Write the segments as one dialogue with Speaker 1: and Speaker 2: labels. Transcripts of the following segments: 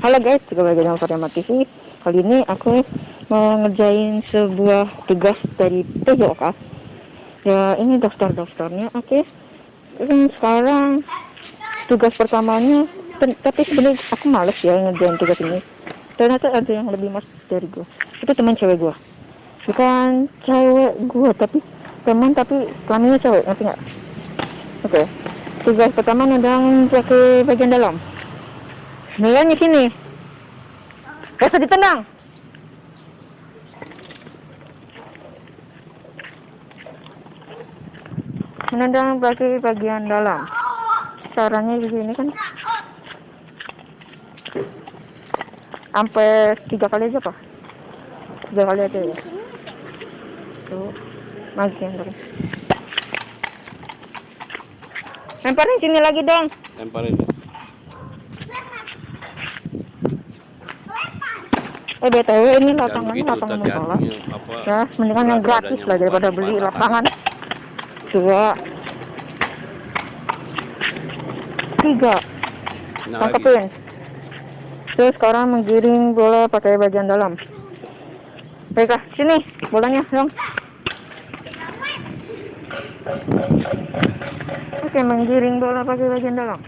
Speaker 1: Halo guys, bagi dengan Fatima TV. Kali ini aku mau ngerjain sebuah tugas dari TJOK. Ya, ini daftar-daftarnya. Oke. Dan sekarang tugas pertamanya, tapi sebenarnya aku males ya ngerjain tugas ini. Ternyata ada yang lebih mas dari gue. Itu teman cewek gue. Bukan cewek gue, tapi teman tapi kelaminnya cewek, ngerti nggak? Oke. Tugas pertama nendang pakai bagian dalam. Nilainya sini. Usah ditendang. Menendang bagi bagian dalam. Caranya begini kan. Sampai tiga kali aja pak. Tiga kali aja ya. Tuh. Bagian dalam. Lemparin sini lagi dong.
Speaker 2: Lemparin.
Speaker 1: Eh BTW ini lapangan
Speaker 2: begitu
Speaker 1: lapangan
Speaker 2: apa?
Speaker 1: Ya, mendingan yang gratis lah daripada beli lapangan. Dua, tiga,
Speaker 2: Nah,
Speaker 1: tangkepin. Terus sekarang menggiring bola pakai bagian dalam. Baiklah, sini bolanya dong. Oke, menggiring bola pakai bagian dalam.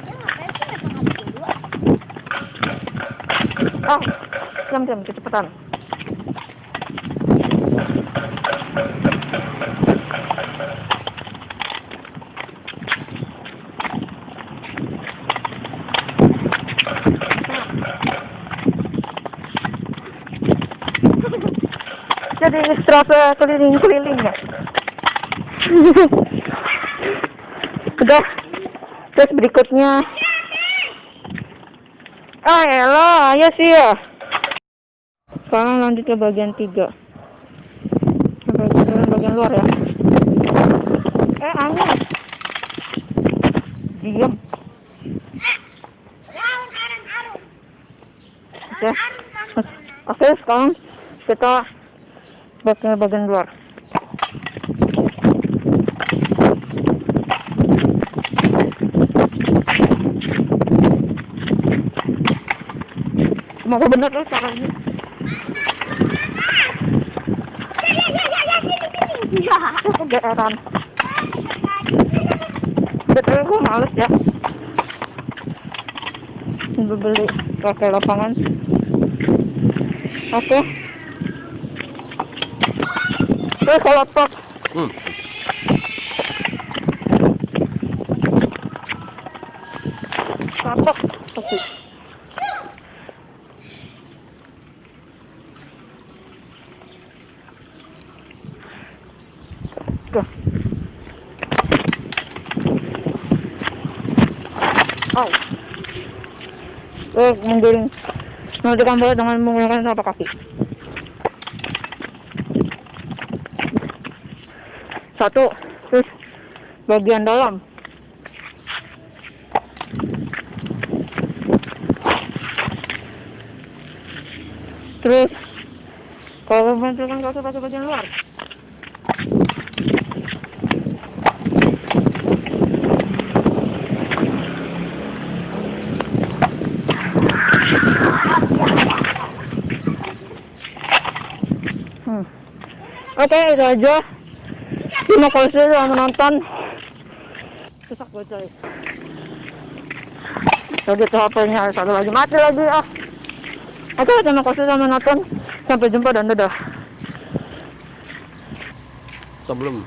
Speaker 1: Oh, diam diam kecepatan. Jadi strasa keliling-keliling ya. Udah. Terus berikutnya. Ah, elah, ya sih ya. Sekarang lanjut ke bagian tiga. Ke Bagian, bagian luar ya. Eh, angin. Diam. Oke. Oke, sekarang kita bagian bagian luar. Semoga benar loh caranya. Kegeeran. Betul gue males ya. Gue beli pakai lapangan. Oke. Oke, kalau top
Speaker 2: Hmm.
Speaker 1: kapok. Oke. Tuh. Oh. Eh, menggiring. Menentukan bola dengan menggunakan telapak kaki. Satu, terus bagian dalam. Terus kalau menentukan kaki pakai bagian luar. Oke, itu aja. Terima kasih sudah menonton. Susah gue coy. Tadi tuh HP-nya satu lagi mati lagi ah. Oke, terima kasih sudah menonton. Sampai jumpa dan dadah.
Speaker 2: Atau belum?